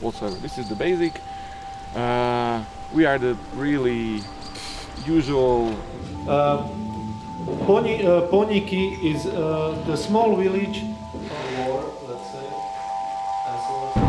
whatsoever. This is the basic. Uh, we are the really usual... Uh, Pony, uh, Poniki is uh, the small village or let's say,